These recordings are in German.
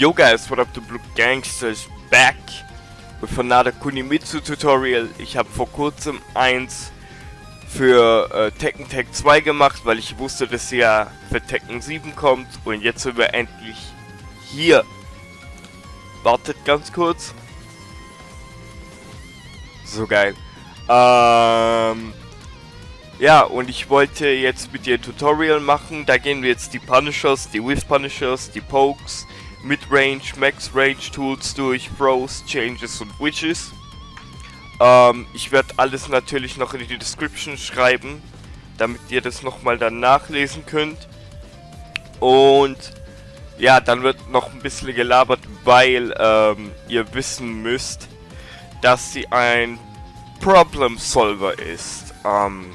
Yo guys, what up the Blue Gangsters back with another Kunimitsu Tutorial. Ich habe vor kurzem eins für äh, Tekken Tag 2 gemacht, weil ich wusste, dass ja für Tekken 7 kommt und jetzt sind wir endlich hier. Wartet ganz kurz. So geil. Ähm, ja, und ich wollte jetzt mit dir ein Tutorial machen. Da gehen wir jetzt die Punishers, die With Punishers, die Pokes, Mid-Range, Max-Range Tools durch, Throws, Changes und Witches. Ähm, ich werde alles natürlich noch in die Description schreiben, damit ihr das nochmal dann nachlesen könnt. Und ja, dann wird noch ein bisschen gelabert, weil ähm, ihr wissen müsst, dass sie ein Problem Solver ist. Ähm,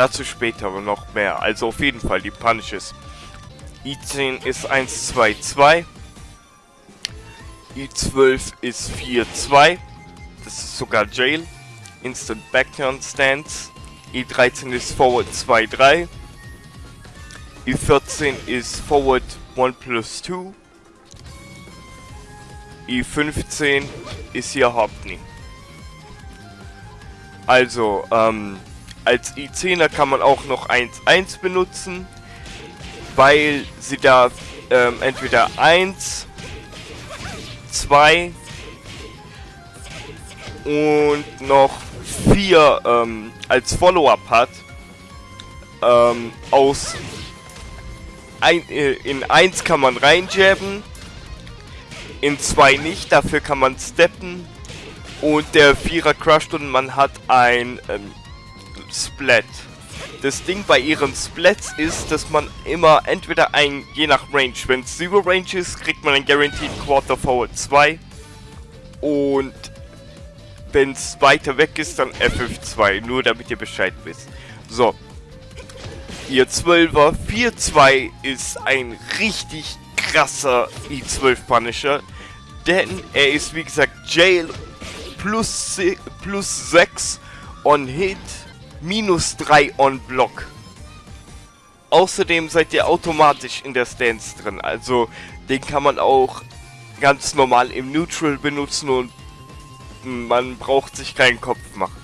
Dazu später aber noch mehr. Also auf jeden Fall die Punishes. I10 ist 122. I12 ist 4-2. Das ist sogar Jail. Instant Backturn Stance. I13 ist Forward 2-3. I14 ist Forward 1 plus 2. I15 ist hier Hopney. Also, ähm, als i10er kann man auch noch 1-1 benutzen, weil sie da ähm, entweder 1, 2 und noch 4 ähm, als Follow-up hat. Ähm, aus ein, äh, in 1 kann man reinjabben, in 2 nicht, dafür kann man steppen und der 4er crusht und man hat ein ähm, Splat. Das Ding bei ihren Splats ist, dass man immer entweder ein, je nach Range, wenn es Zero Range ist, kriegt man ein Guaranteed Quarter Forward 2. Und wenn es weiter weg ist, dann FF2, nur damit ihr Bescheid wisst. So. Ihr 12er 4-2 ist ein richtig krasser i12 Punisher. Denn er ist wie gesagt Jail plus, plus 6 on Hit minus 3 on Block. Außerdem seid ihr automatisch in der Stance drin, also den kann man auch ganz normal im Neutral benutzen und man braucht sich keinen Kopf machen.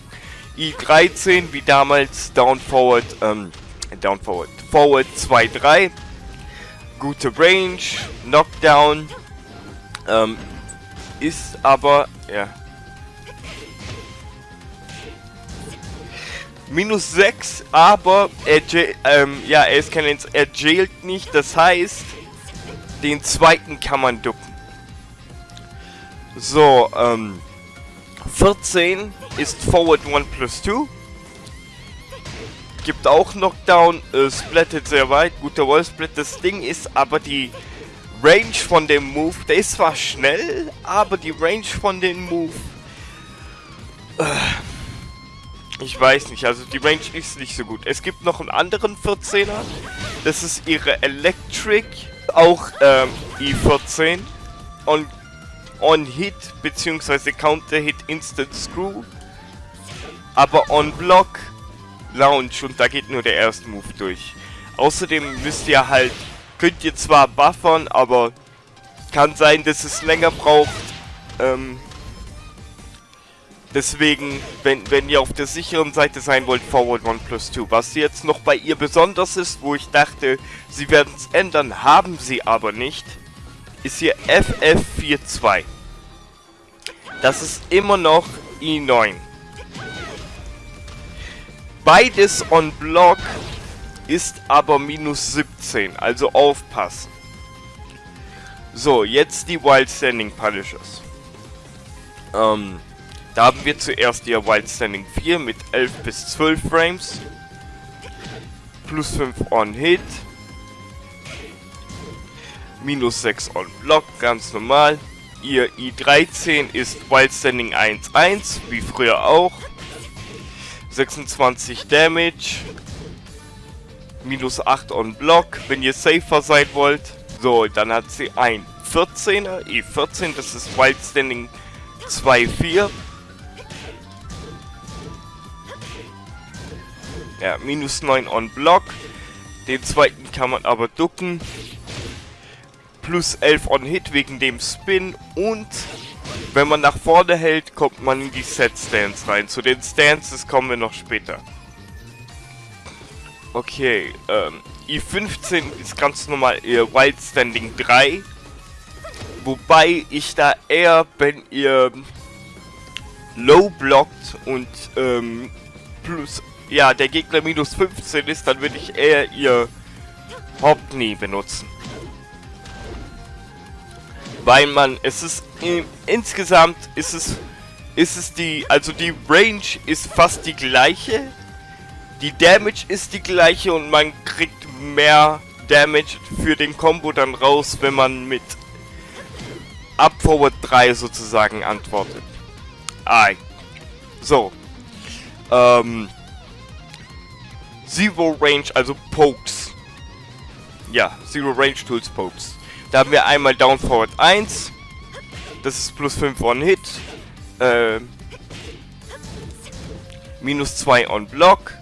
I13 wie damals Down Forward, ähm, Down Forward, Forward 2-3, gute Range, Knockdown, ähm, ist aber, ja, Minus 6, aber er, ähm, ja, er ist kein er jailt nicht, das heißt, den zweiten kann man ducken. So, ähm, 14 ist Forward 1 plus 2. Gibt auch Knockdown, äh, splattet sehr weit, guter Wallsplit. Das Ding ist aber die Range von dem Move, der ist zwar schnell, aber die Range von dem Move... Äh, ich weiß nicht, also die Range ist nicht so gut. Es gibt noch einen anderen 14er. Das ist ihre Electric, auch ähm, i14. On, on Hit, beziehungsweise Counter Hit Instant Screw. Aber on Block Launch und da geht nur der erste Move durch. Außerdem müsst ihr halt, könnt ihr zwar buffern, aber kann sein, dass es länger braucht, ähm, Deswegen, wenn, wenn ihr auf der sicheren Seite sein wollt, Forward 1 plus 2. Was jetzt noch bei ihr besonders ist, wo ich dachte, sie werden es ändern, haben sie aber nicht, ist hier FF42. Das ist immer noch i9. Beides on Block ist aber minus 17, also aufpassen. So, jetzt die Wild Standing Punishers. Ähm, da haben wir zuerst ihr Wild Standing 4 mit 11 bis 12 Frames. Plus 5 on Hit. Minus 6 on Block, ganz normal. Ihr I13 ist Wild Standing 1-1, wie früher auch. 26 Damage. Minus 8 on Block, wenn ihr safer sein wollt. So, dann hat sie ein 14er, I14, das ist Wild Standing 2-4. Ja, minus 9 on Block. Den zweiten kann man aber ducken. plus 11 on Hit wegen dem Spin und wenn man nach vorne hält, kommt man in die Set Stance rein. Zu den Stances kommen wir noch später. Okay, ähm, I15 ist ganz normal ihr Wild Standing 3. Wobei ich da eher, wenn ihr low blockt und ähm, plus, ja, der Gegner minus 15 ist, dann würde ich eher ihr Hauptknie benutzen. Weil man, es ist, in, insgesamt ist es, ist es die, also die Range ist fast die gleiche. Die Damage ist die gleiche und man kriegt mehr Damage für den Combo dann raus, wenn man mit Up Forward 3 sozusagen antwortet. Ah, so. Ähm, Zero Range, also Pokes. Ja, Zero Range Tools Pokes. Da haben wir einmal Down Forward 1. Das ist plus 5 on Hit. Äh, minus 2 on Block.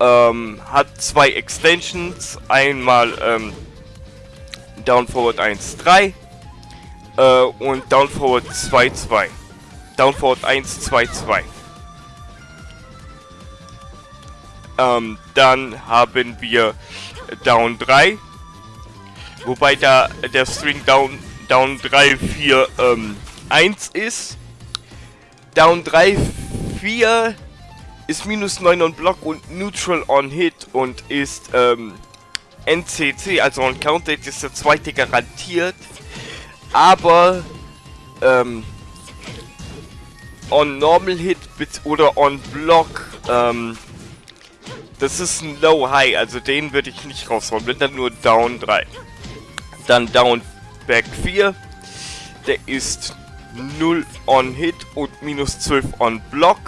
Ähm, hat zwei Extensions. Einmal ähm, Down Forward 1, 3. Äh, und Down Forward 2, 2. Down Forward 1, 2, 2. Ähm, dann haben wir Down 3. Wobei da der String Down, Down 3, 4, ähm, 1 ist. Down 3, 4 ist minus 9 on Block und Neutral on Hit und ist ähm, NCC, also on Counted ist der zweite garantiert. Aber ähm, on Normal Hit oder on Block ähm, das ist ein Low High, also den würde ich nicht raushauen, wenn dann nur Down 3. Dann Down Back 4. Der ist 0 on Hit und minus 12 on Block.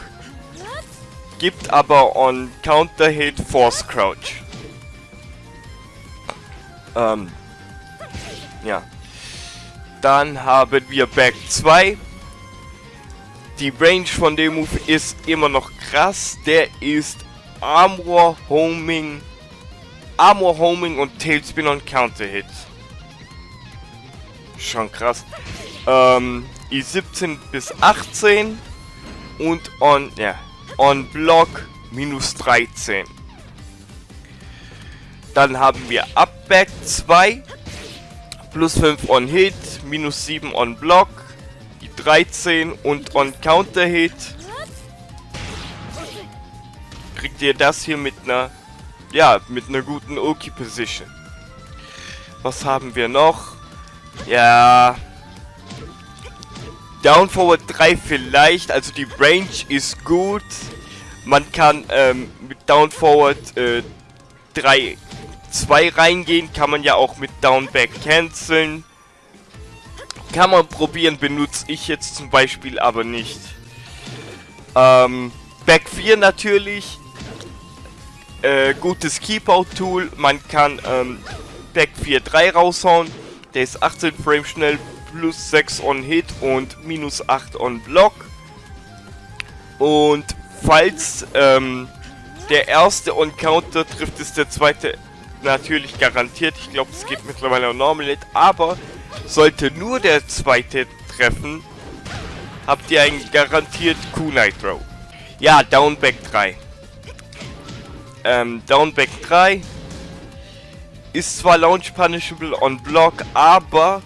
Gibt aber on Counter Hit Force Crouch. Ähm. Ja. Dann haben wir Back 2. Die Range von dem Move ist immer noch krass. Der ist Armor, Homing, Armor, Homing und Tailspin und Counter Hit. Schon krass. Ähm, I17 bis 18 und on, ja, on Block minus 13. Dann haben wir Upback 2, plus 5 on Hit, minus 7 on Block, die 13 und on Counter Hit kriegt ihr das hier mit einer, ja, mit einer guten Oki Position. Was haben wir noch? Ja, Down Forward 3 vielleicht, also die Range ist gut. Man kann ähm, mit Down Forward äh, 3, 2 reingehen, kann man ja auch mit Down Back canceln. Kann man probieren, benutze ich jetzt zum Beispiel aber nicht. Ähm, Back 4 natürlich äh, gutes Keep-Out-Tool. Man kann ähm, Back 4.3 raushauen. Der ist 18 Frame schnell, plus 6 on Hit und minus 8 on Block. Und falls ähm, der erste on Counter trifft, ist der zweite natürlich garantiert. Ich glaube, es geht mittlerweile auch Normal Hit. Aber sollte nur der zweite treffen, habt ihr einen garantiert Q-Nitro. Ja, Downback 3 ähm, Downback 3 ist zwar Launch Punishable on Block, aber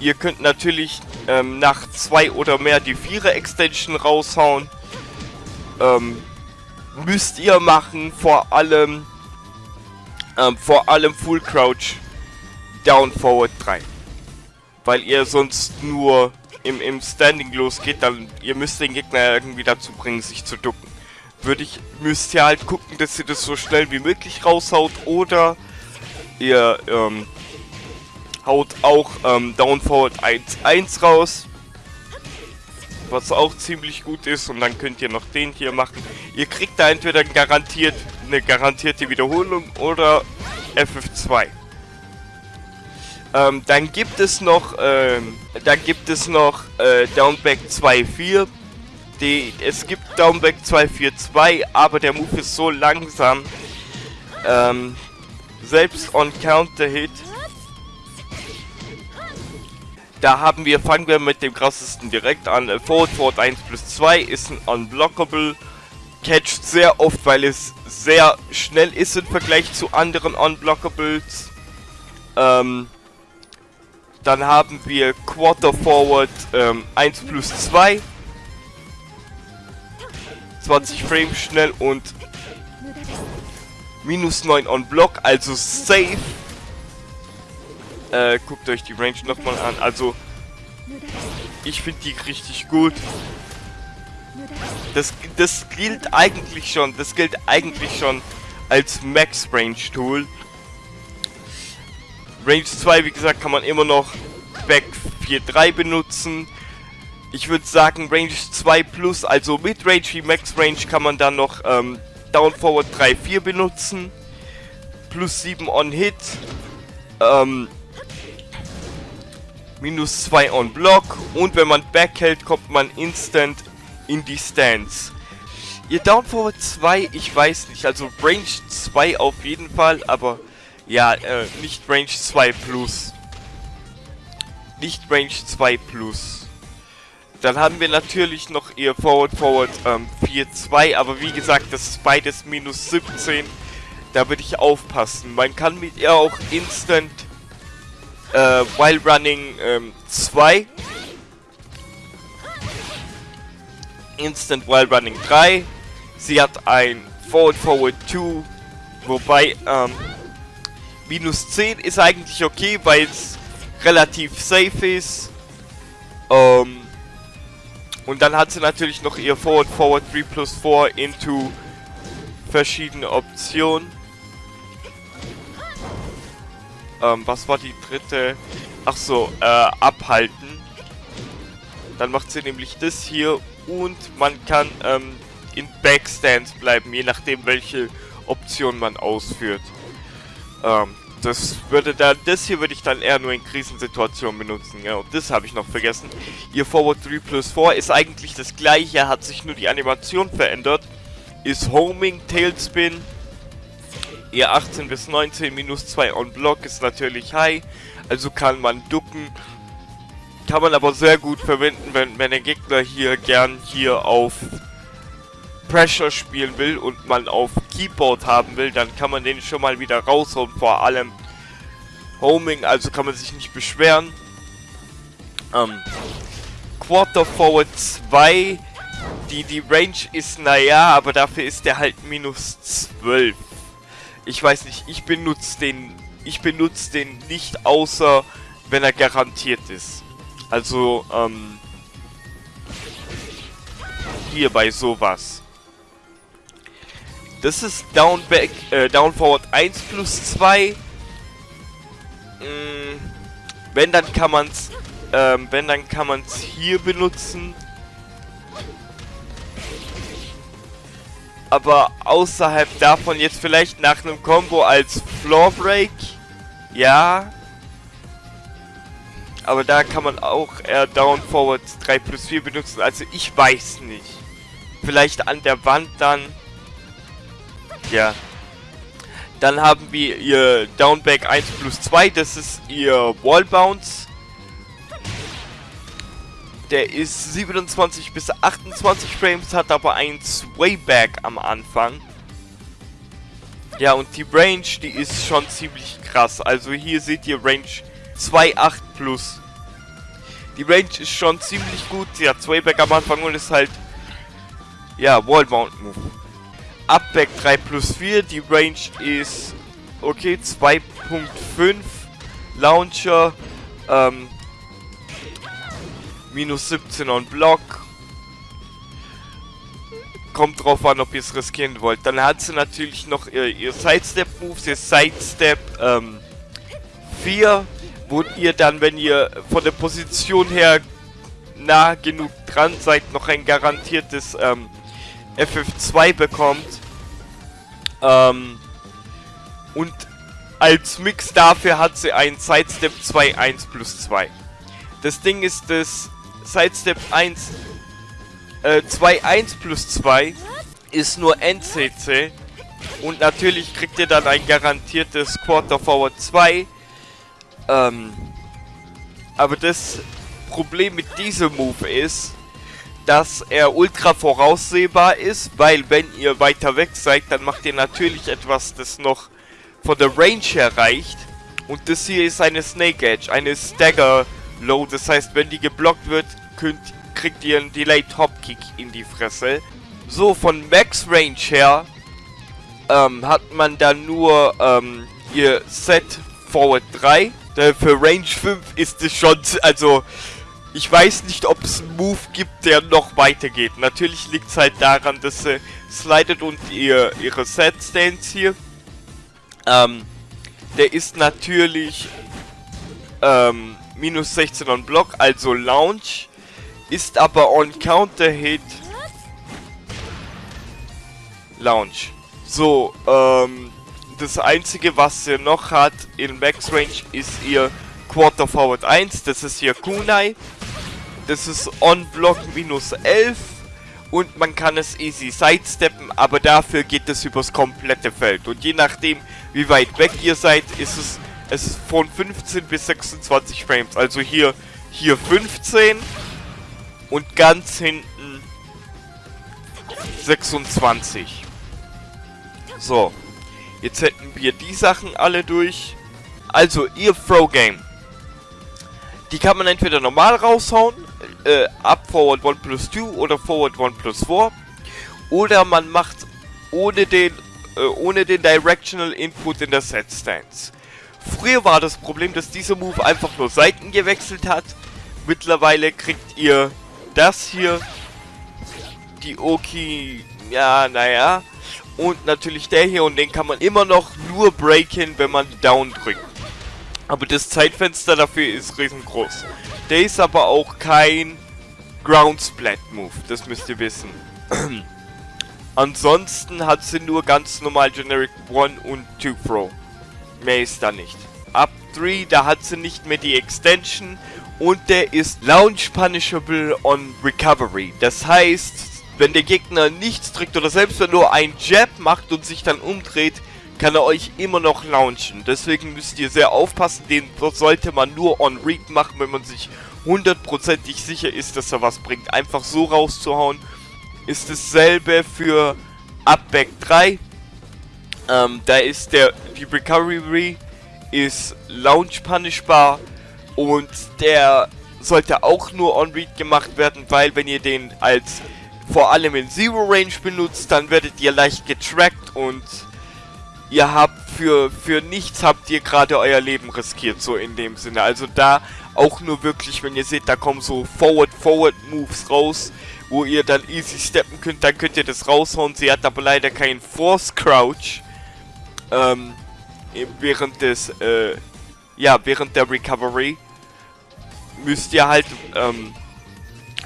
ihr könnt natürlich ähm, nach zwei oder mehr die 4er Extension raushauen. Ähm, müsst ihr machen, vor allem ähm, vor allem Full Crouch Down Forward 3. Weil ihr sonst nur im, im Standing losgeht, dann ihr müsst den Gegner irgendwie dazu bringen, sich zu ducken würde ich, müsst ihr halt gucken, dass ihr das so schnell wie möglich raushaut oder ihr ähm, haut auch ähm, Down Forward 1-1 raus. Was auch ziemlich gut ist und dann könnt ihr noch den hier machen. Ihr kriegt da entweder garantiert eine garantierte Wiederholung oder FF2. Ähm, dann gibt es noch, ähm, dann gibt es noch äh, Downback 2.4 die, es gibt Downback 242, aber der Move ist so langsam. Ähm, selbst on Counter Hit Da haben wir, fangen wir mit dem krassesten direkt an. Äh, Forward Forward 1 plus 2 ist ein Unblockable. Catcht sehr oft, weil es sehr schnell ist im Vergleich zu anderen Unblockables. Ähm, dann haben wir Quarter Forward ähm, 1 plus 2. 20 Frames schnell und minus 9 on Block, also safe. Äh, guckt euch die Range nochmal an. Also, ich finde die richtig gut. Das, das gilt eigentlich schon, das gilt eigentlich schon als Max Range Tool. Range 2, wie gesagt, kann man immer noch Back 4.3 benutzen. Ich würde sagen Range 2 Plus, also mit Range wie Max Range kann man dann noch ähm, Down Forward 3.4 benutzen. Plus 7 on Hit. Ähm, minus 2 on Block. Und wenn man Back hält, kommt man instant in die Stance. Ihr Down Forward 2, ich weiß nicht, also Range 2 auf jeden Fall, aber ja, äh, nicht Range 2 Plus. Nicht Range 2 Plus. Dann haben wir natürlich noch ihr Forward Forward ähm, 4-2, aber wie gesagt, das ist beides minus 17. Da würde ich aufpassen. Man kann mit ihr auch Instant äh, While Running ähm, 2 Instant While Running 3 Sie hat ein Forward Forward 2 Wobei ähm, minus 10 ist eigentlich okay, weil es relativ safe ist. Ähm, und dann hat sie natürlich noch ihr Forward Forward 3 plus 4 into verschiedene Optionen. Ähm, was war die dritte? Ach so, äh, abhalten. Dann macht sie nämlich das hier und man kann ähm, in Backstance bleiben, je nachdem welche Option man ausführt. Ähm, das würde dann, das hier würde ich dann eher nur in Krisensituationen benutzen, ja, und das habe ich noch vergessen. Ihr Forward 3 plus 4 ist eigentlich das gleiche, hat sich nur die Animation verändert. Ist Homing, Tailspin, ihr 18 bis 19, minus 2 on Block ist natürlich High, also kann man ducken. Kann man aber sehr gut verwenden, wenn, wenn der Gegner hier gern hier auf Pressure spielen will und man auf Keyboard haben will, dann kann man den schon mal wieder rausholen. Vor allem Homing, also kann man sich nicht beschweren. Ähm, Quarter Forward 2, die, die Range ist naja, aber dafür ist der halt minus 12. Ich weiß nicht, ich benutze den, ich benutze den nicht, außer wenn er garantiert ist. Also, ähm, hier bei sowas. Das ist Down Back, äh, Down Forward 1 plus 2. Mm, wenn dann kann man's, ähm, wenn dann kann man's hier benutzen. Aber außerhalb davon jetzt vielleicht nach einem Combo als Floor Break. Ja. Aber da kann man auch eher Down Forward 3 plus 4 benutzen. Also ich weiß nicht. Vielleicht an der Wand dann. Ja. Dann haben wir ihr Downback 1 plus 2, das ist ihr Wall Bounce. Der ist 27 bis 28 Frames, hat aber ein Swayback am Anfang. Ja, und die Range, die ist schon ziemlich krass. Also hier seht ihr Range 2,8 plus. Die Range ist schon ziemlich gut. Sie hat Swayback am Anfang und ist halt, ja, Wallbound Move. Upback 3 plus 4. Die Range ist okay, 2.5. Launcher, ähm, minus 17 on Block. Kommt drauf an, ob ihr es riskieren wollt. Dann hat sie natürlich noch ihr, ihr Sidestep-Moves, ihr Sidestep ähm, 4, wo ihr dann, wenn ihr von der Position her nah genug dran seid, noch ein garantiertes ähm, FF2 bekommt. Ähm, und als Mix dafür hat sie ein Sidestep 2 1 plus 2. Das Ding ist das Sidestep 1 äh, 2 1 plus 2 ist nur NCC und natürlich kriegt ihr dann ein garantiertes Quarter Forward 2 ähm, Aber das Problem mit diesem Move ist, dass er ultra voraussehbar ist, weil wenn ihr weiter weg seid, dann macht ihr natürlich etwas, das noch von der Range her reicht. Und das hier ist eine Snake Edge, eine Stagger Low. Das heißt, wenn die geblockt wird, könnt, kriegt ihr einen Delayed Hop Kick in die Fresse. So, von Max Range her ähm, hat man dann nur ähm, ihr Set Forward 3. Für Range 5 ist es schon, also ich weiß nicht, ob es einen Move gibt, der noch weitergeht. Natürlich liegt es halt daran, dass sie slidet und ihr, ihre Set-Stance hier. Ähm, der ist natürlich ähm, minus 16 on Block, also Launch. Ist aber on Counter-Hit Launch. So, ähm, das einzige, was sie noch hat in Max Range, ist ihr Quarter Forward 1. Das ist ihr Kunai. Das ist On-Block minus 11. Und man kann es easy sidesteppen, aber dafür geht es übers komplette Feld. Und je nachdem, wie weit weg ihr seid, ist es, es ist von 15 bis 26 Frames. Also hier, hier 15 und ganz hinten 26. So, jetzt hätten wir die Sachen alle durch. Also, ihr Throw Game. Die kann man entweder normal raushauen, äh, up forward 1 plus 2 oder forward 1 plus 4. Oder man macht ohne den, äh, ohne den Directional Input in der Set Stance. Früher war das Problem, dass dieser Move einfach nur Seiten gewechselt hat. Mittlerweile kriegt ihr das hier. Die Oki, ja, naja. Und natürlich der hier und den kann man immer noch nur breaken, wenn man Down drückt. Aber das Zeitfenster dafür ist riesengroß. Der ist aber auch kein Ground Splat Move, das müsst ihr wissen. Ansonsten hat sie nur ganz normal Generic 1 und 2 Throw. Mehr ist da nicht. Up 3, da hat sie nicht mehr die Extension und der ist Launch Punishable on Recovery. Das heißt, wenn der Gegner nichts drückt oder selbst wenn nur ein Jab macht und sich dann umdreht, kann er euch immer noch launchen. Deswegen müsst ihr sehr aufpassen. Den sollte man nur on Read machen, wenn man sich hundertprozentig sicher ist, dass er was bringt. Einfach so rauszuhauen. Ist dasselbe für Upback 3. Ähm, da ist der die Recovery ist Launch punishbar und der sollte auch nur on Read gemacht werden, weil wenn ihr den als vor allem in Zero Range benutzt, dann werdet ihr leicht getrackt und ihr habt für, für nichts habt ihr gerade euer Leben riskiert, so in dem Sinne. Also da auch nur wirklich, wenn ihr seht, da kommen so Forward-Forward-Moves raus, wo ihr dann easy steppen könnt, dann könnt ihr das raushauen. Sie hat aber leider keinen Force-Crouch, ähm, während des, äh, ja, während der Recovery müsst ihr halt, ähm,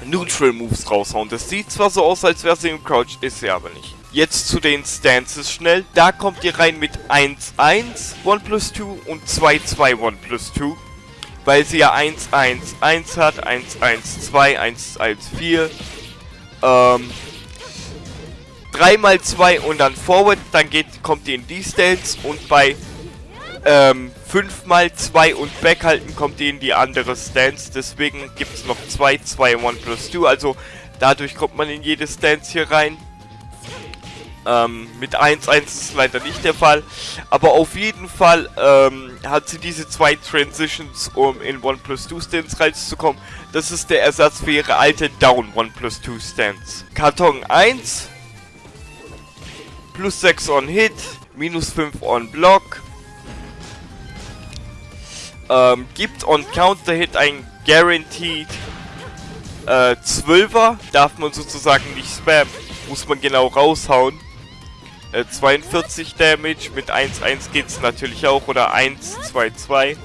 Neutral Moves raushauen. Das sieht zwar so aus, als wäre sie im Crouch, ist sie aber nicht. Jetzt zu den Stances schnell. Da kommt ihr rein mit 1, 1, 1 plus 2 und 2, 2, 1 plus 2. Weil sie ja 1, 1, 1 hat, 1, 1, 2, 1, 1, 4. Ähm, 3 mal 2 und dann Forward, dann geht, kommt ihr in die Stance und bei ähm, 5 mal 2 und Back halten kommt ihr in die andere Stance. Deswegen gibt es noch 2, 2, 1 plus 2. Also dadurch kommt man in jede Stance hier rein. Ähm, mit 1-1 ist leider nicht der Fall. Aber auf jeden Fall ähm, hat sie diese zwei Transitions, um in 1 plus 2 Stance reinzukommen. Das ist der Ersatz für ihre alte Down 1 plus 2 Stance. Karton 1. Plus 6 on Hit. Minus 5 on Block. Ähm, gibt on Counter Hit ein Guaranteed äh, 12er. Darf man sozusagen nicht spammen. Muss man genau raushauen. 42 äh, Damage, mit 1-1 geht es natürlich auch, oder 1-2-2.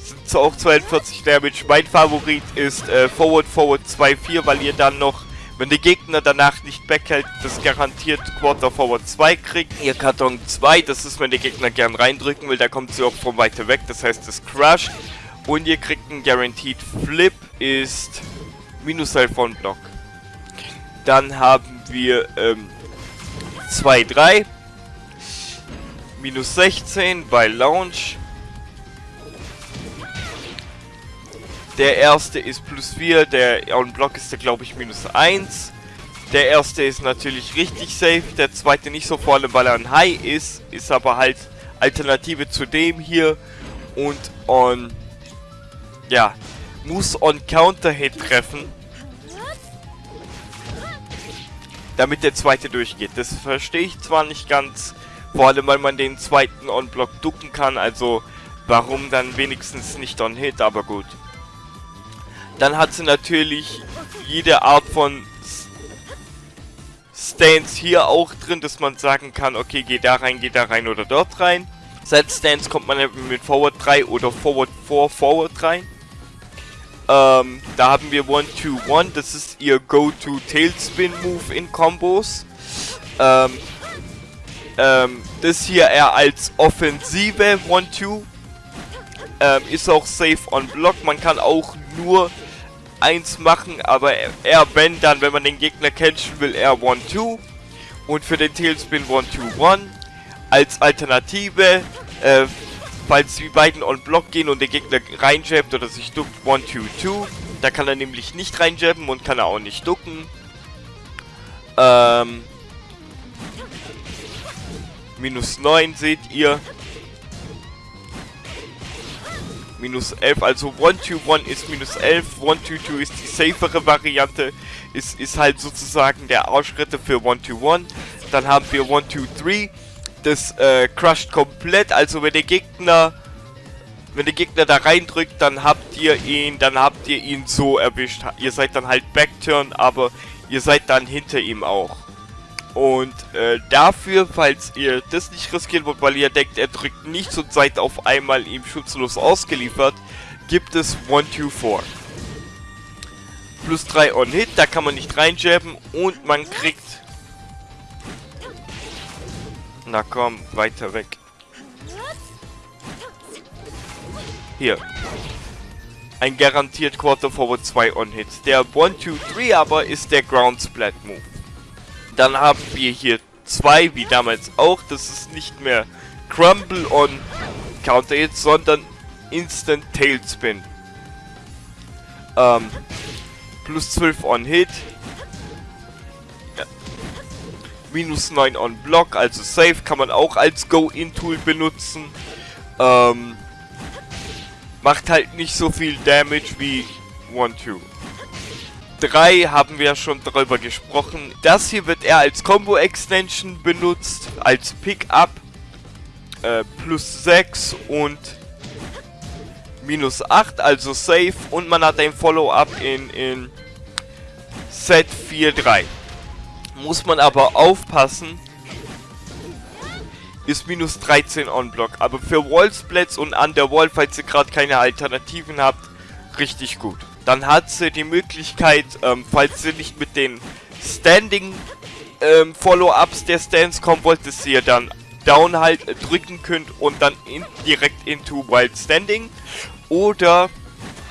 Sind auch 42 Damage. Mein Favorit ist äh, Forward Forward 2-4, weil ihr dann noch, wenn der Gegner danach nicht backhält, das garantiert Quarter Forward 2 kriegt. Ihr Karton 2, das ist, wenn der Gegner gern reindrücken will, da kommt sie auch von weiter weg, das heißt, das crusht. Und ihr kriegt einen Guaranteed Flip, ist minus 11 von Block. Dann haben wir ähm, 2, 3. Minus 16 bei Launch. Der erste ist plus 4, der on Block ist der glaube ich minus 1. Der erste ist natürlich richtig safe, der zweite nicht so, vor allem weil er ein High ist, ist aber halt Alternative zu dem hier und on, ja, muss on Counter Hit treffen, damit der zweite durchgeht. Das verstehe ich zwar nicht ganz, vor allem weil man den zweiten on Block ducken kann, also warum dann wenigstens nicht on Hit, aber gut. Dann hat sie natürlich jede Art von Stance hier auch drin, dass man sagen kann, okay, geh da rein, geh da rein oder dort rein. Seit Stance kommt man mit Forward 3 oder Forward 4 Forward rein. Ähm, da haben wir 1-2-1, das ist ihr Go-To-Tailspin-Move in Kombos. Ähm, ähm, das hier eher als Offensive 1-2. Ähm, ist auch safe on Block, man kann auch nur eins machen, aber eher wenn dann, wenn man den Gegner catchen will, eher 1-2. Und für den Tailspin 1-2-1. Als Alternative, äh, falls die beiden on Block gehen und der Gegner reinjabbt oder sich duckt, 1-2-2. Da kann er nämlich nicht reinjabben und kann er auch nicht ducken. Ähm, minus 9 seht ihr minus 11. Also 1-2-1 ist minus 11, 1-2-2 ist die safere Variante, ist, ist halt sozusagen der Arschritte für 1-2-1. Dann haben wir 1-2-3, das äh, crusht komplett, also wenn der Gegner wenn der Gegner da reindrückt, dann habt ihr ihn, dann habt ihr ihn so erwischt. Ihr seid dann halt Backturn, aber ihr seid dann hinter ihm auch. Und äh, dafür, falls ihr das nicht riskieren wollt, weil ihr denkt, er drückt nichts und seid auf einmal ihm schutzlos ausgeliefert, gibt es 1, 2, 4. Plus 3 on Hit, da kann man nicht reinjabben und man kriegt... Na komm, weiter weg. Hier. Ein garantiert Quarter Forward 2 on Hit. Der 1, 2, 3 aber ist der Ground Splat Move. Dann haben wir hier zwei, wie damals auch. Das ist nicht mehr Crumble on Counter Hit, sondern Instant Tailspin. Ähm, plus 12 on Hit. Minus 9 on Block, also Safe kann man auch als Go-In-Tool benutzen. Ähm, macht halt nicht so viel Damage wie 1-2. 3 haben wir schon darüber gesprochen. Das hier wird eher als Combo-Extension benutzt, als Pickup. Äh, plus 6 und minus 8, also safe. Und man hat ein Follow-up in, in Set 4-3. Muss man aber aufpassen, ist minus 13 on-Block. Aber für Wallsplats und Underwall, falls ihr gerade keine Alternativen habt, richtig gut dann hat sie die Möglichkeit, ähm, falls sie nicht mit den Standing ähm, Follow-Ups der Stands kommen wollt, dass ihr dann Down halt drücken könnt und dann in, direkt into Wild Standing. Oder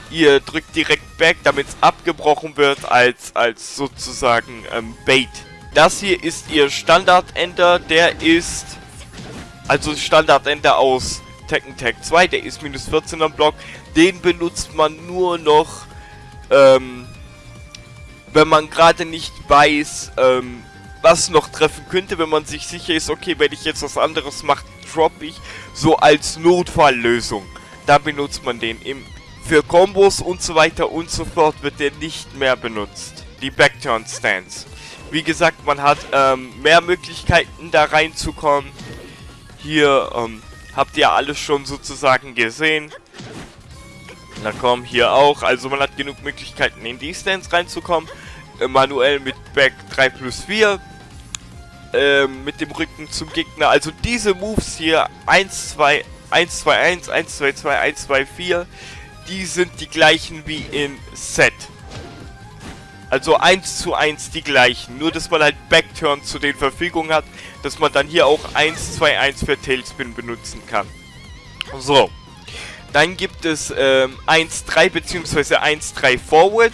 ihr drückt direkt Back, damit es abgebrochen wird als, als sozusagen ähm, Bait. Das hier ist ihr Standard-Ender, der ist also Standard-Ender aus Tekken Tag 2, der ist minus 14 am Block. Den benutzt man nur noch ähm, wenn man gerade nicht weiß, ähm, was noch treffen könnte, wenn man sich sicher ist, okay, wenn ich jetzt was anderes mache, droppe ich, so als Notfalllösung. Da benutzt man den. Im, für Combos und so weiter und so fort wird der nicht mehr benutzt. Die Backturn Stance. Wie gesagt, man hat ähm, mehr Möglichkeiten da reinzukommen. Hier ähm, habt ihr alles schon sozusagen gesehen. Na komm, hier auch. Also man hat genug Möglichkeiten in die Stance reinzukommen. Äh, manuell mit Back 3 plus 4. Äh, mit dem Rücken zum Gegner. Also diese Moves hier 1, 2, 1, 2, 1, 1, 2, 2, 1, 2, 4. Die sind die gleichen wie in Set. Also 1 zu 1 die gleichen. Nur, dass man halt Backturn zu den Verfügungen hat. Dass man dann hier auch 1, 2, 1 für Tailspin benutzen kann. So. Dann gibt es ähm, 1.3 bzw. 1.3 Forward.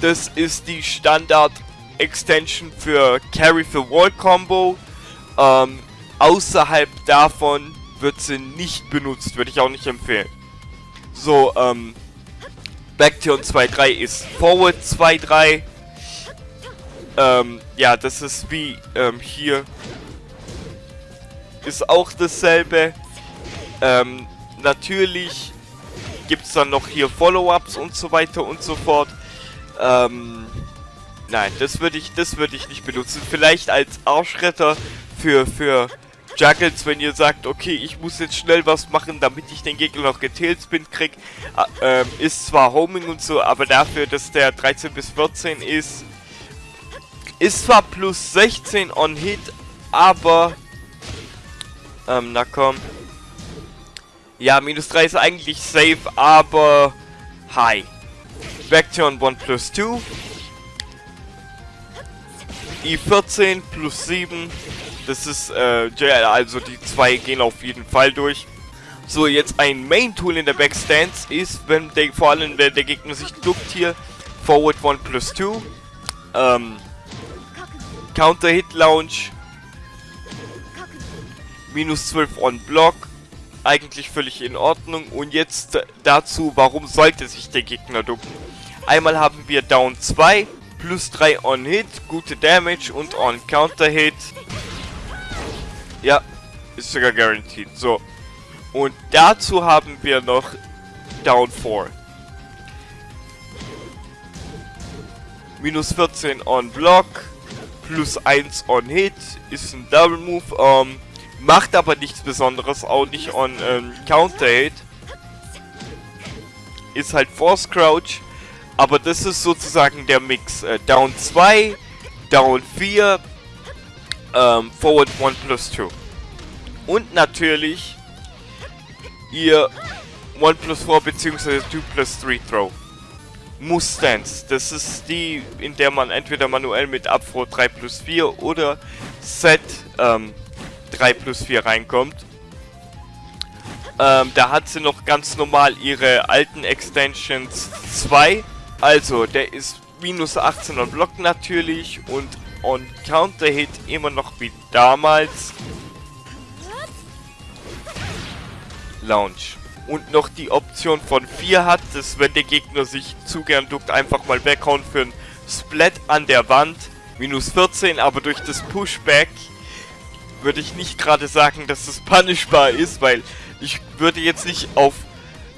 Das ist die Standard Extension für Carry for Wall Combo. Ähm, außerhalb davon wird sie nicht benutzt, würde ich auch nicht empfehlen. So, ähm, Backturn 2-3 ist Forward 2-3. Ähm, ja, das ist wie ähm, hier. Ist auch dasselbe. Ähm, natürlich gibt es dann noch hier Follow-ups und so weiter und so fort. Ähm, nein, das würde ich, das würde ich nicht benutzen. Vielleicht als Arschretter für, für Juggles, wenn ihr sagt, okay, ich muss jetzt schnell was machen, damit ich den Gegner noch getailspin krieg. Äh, ist zwar Homing und so, aber dafür, dass der 13 bis 14 ist, ist zwar plus 16 on Hit, aber... Ähm, na komm. Ja, minus 3 ist eigentlich safe, aber... High. Backturn 1 plus 2. I14 plus 7. Das ist, äh, also die zwei gehen auf jeden Fall durch. So, jetzt ein Main-Tool in der Backstance ist, wenn der, vor allem wenn der Gegner sich duckt hier, Forward 1 plus 2. Ähm, Counter-Hit Launch. Minus 12 on Block. Eigentlich völlig in Ordnung. Und jetzt dazu, warum sollte sich der Gegner ducken? Einmal haben wir Down 2, plus 3 on Hit, gute Damage und on Counter Hit. Ja, ist sogar guaranteed. So. Und dazu haben wir noch Down 4. Minus 14 on Block, plus 1 on Hit, ist ein Double Move, ähm, macht aber nichts Besonderes, auch nicht on ähm, Counter Hit. Ist halt Force Crouch, aber das ist sozusagen der Mix. Äh, Down 2, Down 4, ähm, Forward 1 plus 2. Und natürlich ihr 1 plus 4 bzw. 2 plus 3 Throw. Mustance. Das ist die, in der man entweder manuell mit Abfro 3 plus 4 oder Set ähm, 3 plus 4 reinkommt. Ähm, da hat sie noch ganz normal ihre alten Extensions 2. Also, der ist minus 18 on Block natürlich und on Counter Hit immer noch wie damals. Launch und noch die Option von 4 hat, dass wenn der Gegner sich zu gern duckt, einfach mal weghauen für ein Splat an der Wand. Minus 14, aber durch das Pushback würde ich nicht gerade sagen, dass es punishbar ist, weil ich würde jetzt nicht auf...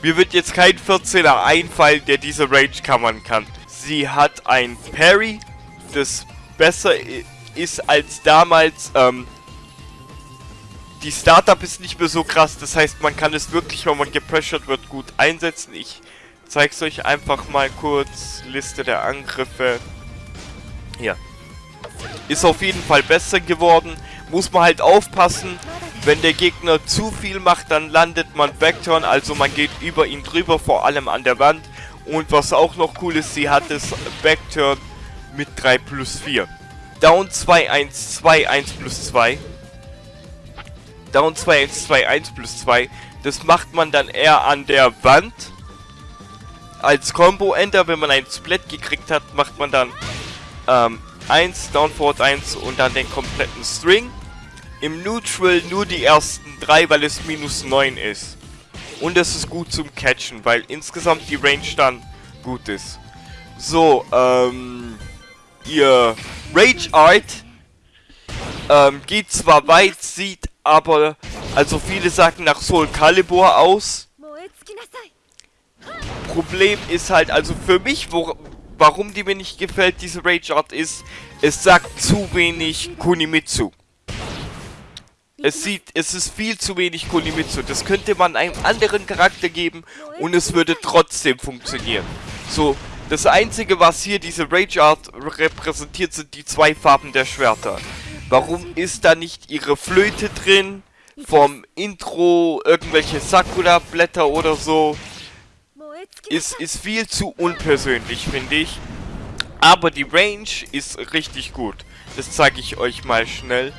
Mir wird jetzt kein 14er einfallen, der diese Range covern kann. Sie hat ein Parry, das besser ist als damals ähm, die Startup ist nicht mehr so krass, das heißt, man kann es wirklich, wenn man gepressured wird, gut einsetzen. Ich zeige es euch einfach mal kurz. Liste der Angriffe. Ja. Ist auf jeden Fall besser geworden. Muss man halt aufpassen. Wenn der Gegner zu viel macht, dann landet man Backturn. Also man geht über ihn drüber, vor allem an der Wand. Und was auch noch cool ist, sie hat das Backturn mit 3 plus 4. Down 2, 1, 2, 1 plus 2. Down 2 1 2 1 plus 2. Das macht man dann eher an der Wand. Als Combo-Ender, wenn man einen Split gekriegt hat, macht man dann ähm, 1, Down Forward 1 und dann den kompletten String. Im Neutral nur die ersten 3, weil es minus 9 ist. Und es ist gut zum Catchen, weil insgesamt die Range dann gut ist. So, ähm, ihr Rage Art ähm, geht zwar weit, sieht aber, also viele sagen nach Soul Calibur aus. Problem ist halt, also für mich, wo, warum die mir nicht gefällt, diese Rage Art ist, es sagt zu wenig Kunimitsu. Es sieht, es ist viel zu wenig Kunimitsu. Das könnte man einem anderen Charakter geben und es würde trotzdem funktionieren. So, das einzige, was hier diese Rage Art repräsentiert, sind die zwei Farben der Schwerter. Warum ist da nicht ihre Flöte drin? Vom Intro irgendwelche Sakura-Blätter oder so. Ist, ist viel zu unpersönlich, finde ich. Aber die Range ist richtig gut. Das zeige ich euch mal schnell.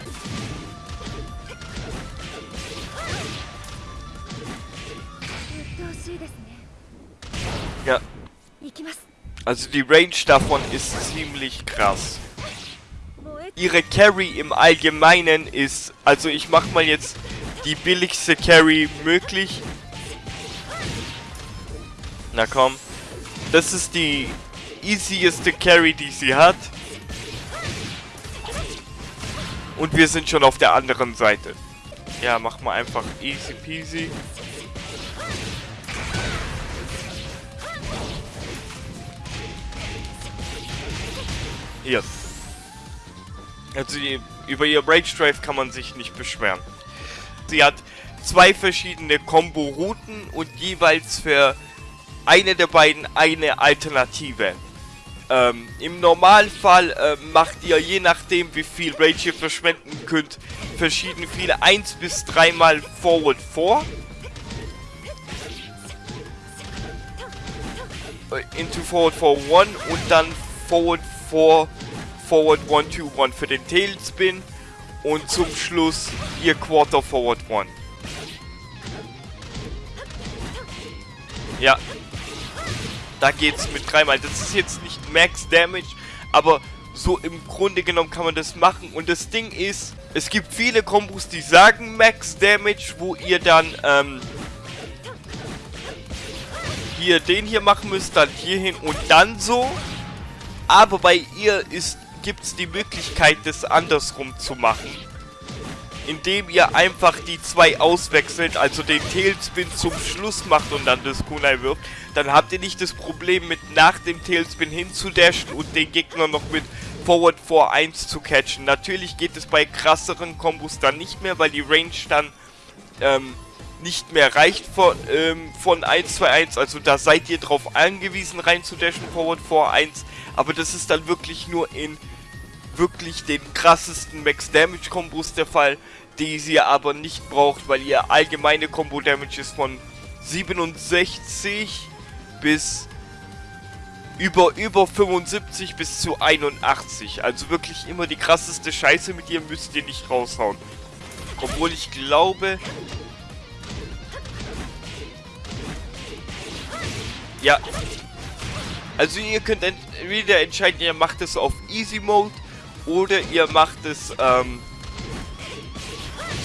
Ja. Also die Range davon ist ziemlich krass ihre Carry im Allgemeinen ist. Also ich mach mal jetzt die billigste Carry möglich. Na komm. Das ist die easieste Carry, die sie hat. Und wir sind schon auf der anderen Seite. Ja, mach mal einfach easy peasy. Hier. Also über ihr Rage Drive kann man sich nicht beschweren. Sie hat zwei verschiedene Combo-Routen und jeweils für eine der beiden eine Alternative. Ähm, Im Normalfall äh, macht ihr je nachdem wie viel Rage ihr verschwenden könnt, verschieden viele 1 bis 3 mal Forward 4. Äh, into Forward 4 1 und dann Forward 4 Forward 1 2 1 für den Tailspin und zum Schluss ihr Quarter Forward 1. Ja, da geht's mit dreimal. Das ist jetzt nicht Max Damage, aber so im Grunde genommen kann man das machen. Und das Ding ist, es gibt viele Kombos, die sagen Max Damage, wo ihr dann ähm, hier den hier machen müsst, dann hierhin und dann so. Aber bei ihr gibt es die Möglichkeit, das andersrum zu machen indem ihr einfach die zwei auswechselt, also den Tailspin zum Schluss macht und dann das Kunai wirft, dann habt ihr nicht das Problem mit nach dem Tailspin hinzudashen und den Gegner noch mit Forward 4-1 zu catchen. Natürlich geht es bei krasseren Kombos dann nicht mehr, weil die Range dann ähm, nicht mehr reicht von, ähm, von 1-2-1. Also da seid ihr drauf angewiesen rein zu dashen, Forward 4-1. Aber das ist dann wirklich nur in wirklich den krassesten Max Damage Kombos der Fall, die sie aber nicht braucht, weil ihr allgemeine Combo Damage ist von 67 bis über über 75 bis zu 81. Also wirklich immer die krasseste Scheiße mit ihr müsst ihr nicht raushauen. Obwohl ich glaube... Ja. Also ihr könnt entweder entscheiden, ihr macht es auf Easy Mode oder ihr macht es ähm,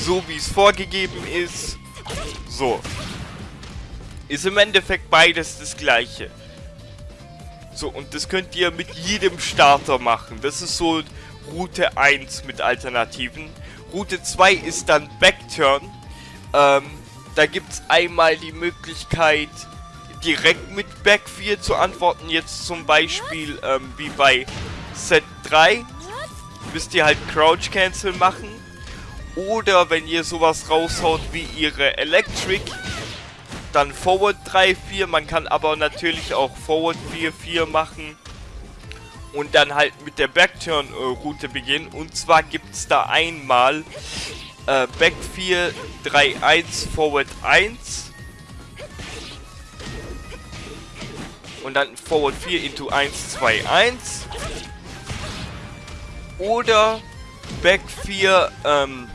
so, wie es vorgegeben ist. So. Ist im Endeffekt beides das gleiche. So, und das könnt ihr mit jedem Starter machen. Das ist so Route 1 mit Alternativen. Route 2 ist dann Backturn. Ähm, da gibt es einmal die Möglichkeit, direkt mit Back 4 zu antworten. Jetzt zum Beispiel ähm, wie bei Set 3 müsst ihr halt Crouch Cancel machen. Oder wenn ihr sowas raushaut wie ihre Electric, dann Forward 3, 4. Man kann aber natürlich auch Forward 4, 4 machen. Und dann halt mit der Backturn-Route beginnen. Und zwar gibt es da einmal äh, Back 4, 3, 1, Forward 1. Und dann Forward 4 into 1, 2, 1 oder Back 4, ähm,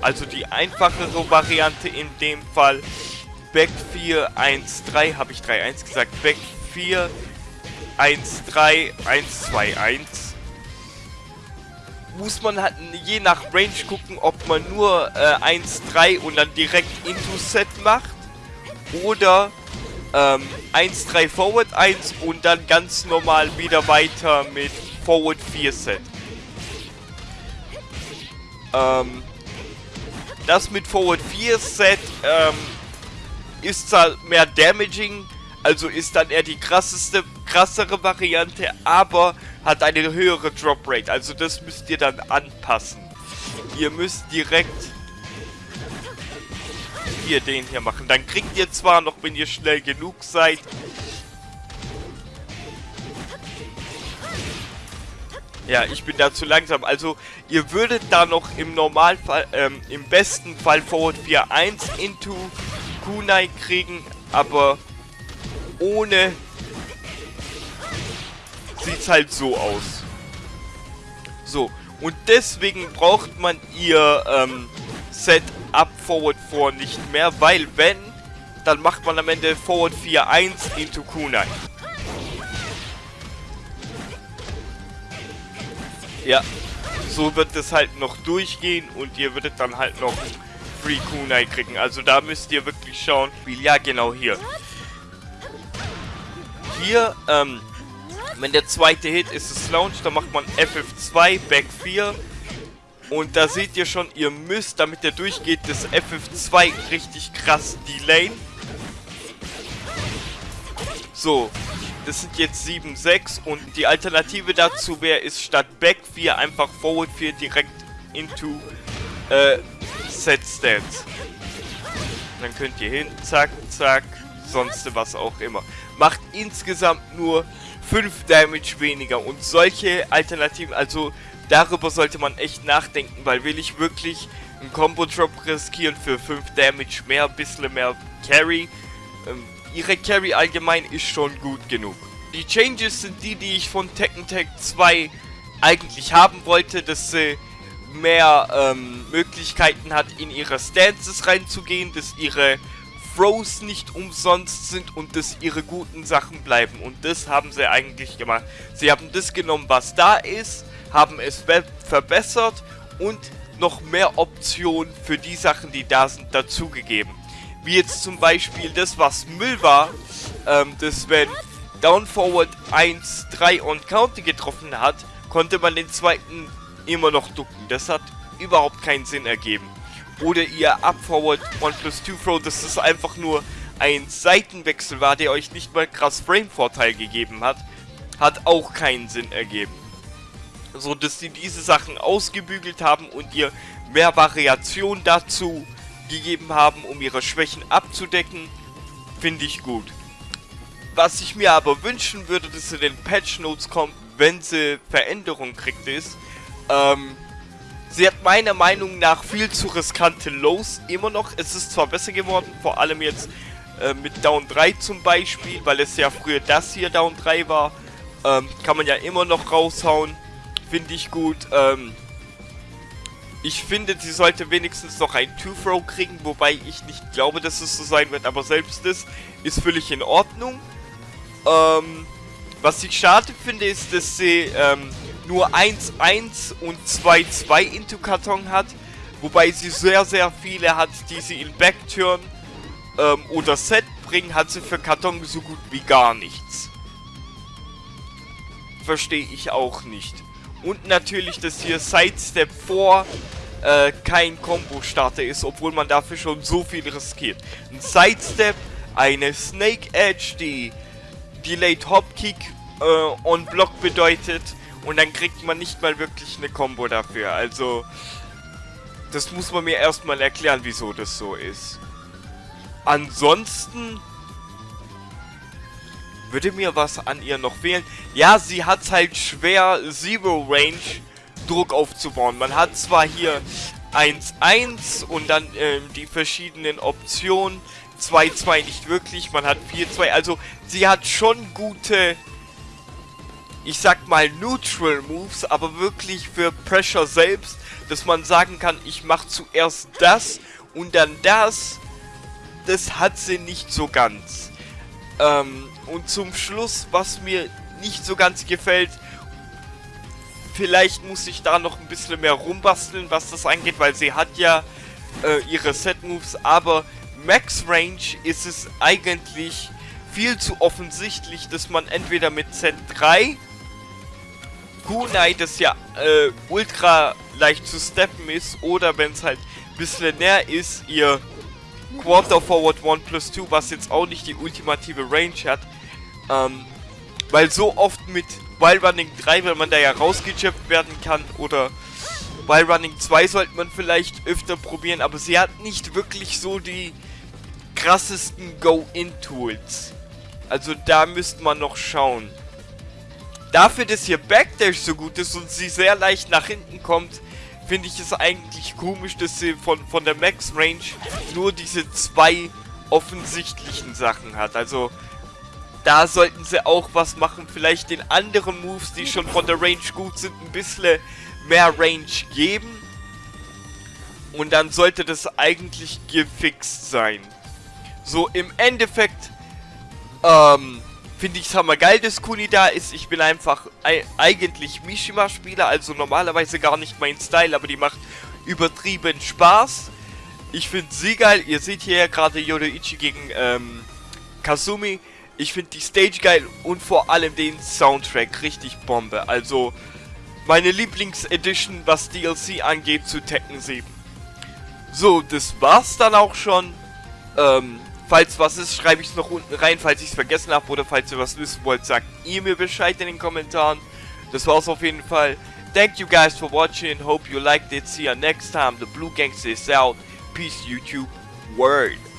also die einfachere Variante in dem Fall. Back 4, 1, 3, habe ich 3, 1 gesagt. Back 4, 1, 3, 1, 2, 1. Muss man halt je nach Range gucken, ob man nur äh, 1, 3 und dann direkt into Set macht. Oder ähm, 1, 3 Forward 1 und dann ganz normal wieder weiter mit Forward 4 Set. Ähm, das mit Forward 4 Set ähm, ist zwar mehr damaging, also ist dann eher die krasseste, krassere Variante, aber hat eine höhere Drop Rate. Also das müsst ihr dann anpassen. Ihr müsst direkt hier den hier machen. Dann kriegt ihr zwar noch, wenn ihr schnell genug seid, Ja, ich bin da zu langsam. Also, ihr würdet da noch im Normalfall, ähm, im besten Fall Forward 4-1 into Kunai kriegen, aber ohne sieht's halt so aus. So, und deswegen braucht man ihr ähm, Set Up Forward 4 nicht mehr, weil wenn, dann macht man am Ende Forward 4-1 into Kunai. Ja, so wird es halt noch durchgehen und ihr würdet dann halt noch Free Kunai kriegen. Also da müsst ihr wirklich schauen. Ja, genau hier. hier, ähm, wenn der zweite Hit ist es Launch, dann macht man FF2, Back 4. Und da seht ihr schon, ihr müsst, damit der durchgeht, das FF2 richtig krass delayen. So, das sind jetzt 7, 6 und die Alternative dazu wäre, ist statt Back 4 einfach Forward 4 direkt into äh, Set Stance. Dann könnt ihr hin, zack, zack, sonst was auch immer. Macht insgesamt nur 5 Damage weniger und solche Alternativen, also darüber sollte man echt nachdenken, weil will ich wirklich einen Combo Drop riskieren für 5 Damage mehr, ein bisschen mehr Carry. Ähm, ihre Carry allgemein ist schon gut genug. Die Changes sind die, die ich von Tekken Tag 2 eigentlich haben wollte, dass sie mehr ähm, Möglichkeiten hat, in ihre Stances reinzugehen, dass ihre Throws nicht umsonst sind und dass ihre guten Sachen bleiben. Und das haben sie eigentlich gemacht. Sie haben das genommen, was da ist, haben es verbessert und noch mehr Optionen für die Sachen, die da sind, dazugegeben. Wie jetzt zum Beispiel das, was Müll war, ähm, dass wenn Down Forward 1, 3 und Counter getroffen hat, konnte man den zweiten immer noch ducken. Das hat überhaupt keinen Sinn ergeben. Oder ihr Up Forward 1 plus 2 Throw, dass das einfach nur ein Seitenwechsel war, der euch nicht mal krass Frame-Vorteil gegeben hat, hat auch keinen Sinn ergeben. So dass sie diese Sachen ausgebügelt haben und ihr mehr Variation dazu gegeben haben, um ihre Schwächen abzudecken, finde ich gut. Was ich mir aber wünschen würde, dass in den Patch Notes kommt, wenn sie Veränderungen kriegt, ist, ähm, sie hat meiner Meinung nach viel zu riskante Lows immer noch. Es ist zwar besser geworden, vor allem jetzt äh, mit Down 3 zum Beispiel, weil es ja früher das hier Down 3 war. Ähm, kann man ja immer noch raushauen. Finde ich gut. Ähm, ich finde, sie sollte wenigstens noch ein Two-Throw kriegen, wobei ich nicht glaube, dass es so sein wird. Aber selbst das ist völlig in Ordnung. Ähm, was ich schade finde, ist, dass sie ähm, nur 1-1 und 2-2 into Karton hat. Wobei sie sehr, sehr viele hat, die sie in Backturn ähm, oder Set bringen, hat sie für Karton so gut wie gar nichts. Verstehe ich auch nicht. Und natürlich, dass hier Sidestep vor äh, kein Combo-Starter ist, obwohl man dafür schon so viel riskiert. Ein Sidestep, eine Snake Edge, die Delayed Hopkick äh, on Block bedeutet und dann kriegt man nicht mal wirklich eine Combo dafür. Also, das muss man mir erstmal erklären, wieso das so ist. Ansonsten würde mir was an ihr noch fehlen. Ja, sie hat halt schwer Zero Range Druck aufzubauen. Man hat zwar hier 1-1 und dann ähm, die verschiedenen Optionen. 2-2 nicht wirklich, man hat 4-2. Also sie hat schon gute ich sag mal, Neutral Moves, aber wirklich für Pressure selbst, dass man sagen kann, ich mach zuerst das und dann das, das hat sie nicht so ganz. Ähm, und zum Schluss, was mir nicht so ganz gefällt, vielleicht muss ich da noch ein bisschen mehr rumbasteln, was das angeht, weil sie hat ja äh, ihre Set-Moves, aber Max Range ist es eigentlich viel zu offensichtlich, dass man entweder mit Z3 Kunai, das ja äh, ultra leicht zu steppen ist, oder wenn es halt ein bisschen näher ist, ihr Quarter Forward 1 plus 2, was jetzt auch nicht die ultimative Range hat. Ähm, weil so oft mit Wild Running 3, wenn man da ja rausgechippt werden kann, oder Wild Running 2 sollte man vielleicht öfter probieren, aber sie hat nicht wirklich so die krassesten Go-In-Tools. Also da müsste man noch schauen. Dafür, dass hier Backdash so gut ist und sie sehr leicht nach hinten kommt, finde ich es eigentlich komisch, dass sie von, von der Max Range nur diese zwei offensichtlichen Sachen hat. Also da sollten sie auch was machen. Vielleicht den anderen Moves, die schon von der Range gut sind, ein bisschen mehr Range geben. Und dann sollte das eigentlich gefixt sein. So, im Endeffekt, ähm, finde ich es hammergeil, dass Kuni da ist. Ich bin einfach eigentlich Mishima-Spieler, also normalerweise gar nicht mein Style, aber die macht übertrieben Spaß. Ich finde sie geil. Ihr seht hier ja gerade Yodoichi gegen ähm, Kasumi. Ich finde die Stage geil und vor allem den Soundtrack richtig Bombe. Also meine Lieblingsedition, was DLC angeht, zu Tekken 7. So, das war's dann auch schon. Ähm, falls was ist, schreibe ich es noch unten rein, falls ich es vergessen habe oder falls ihr was wissen wollt, sagt ihr mir Bescheid in den Kommentaren. Das war's auf jeden Fall. Thank you guys for watching. Hope you liked it. See you next time. The Blue Gangster is out. Peace, YouTube. Word.